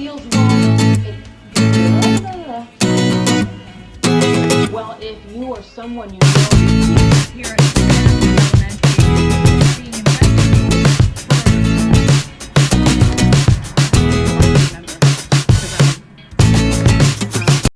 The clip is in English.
feels wrong. Well, if you or someone you know, parents,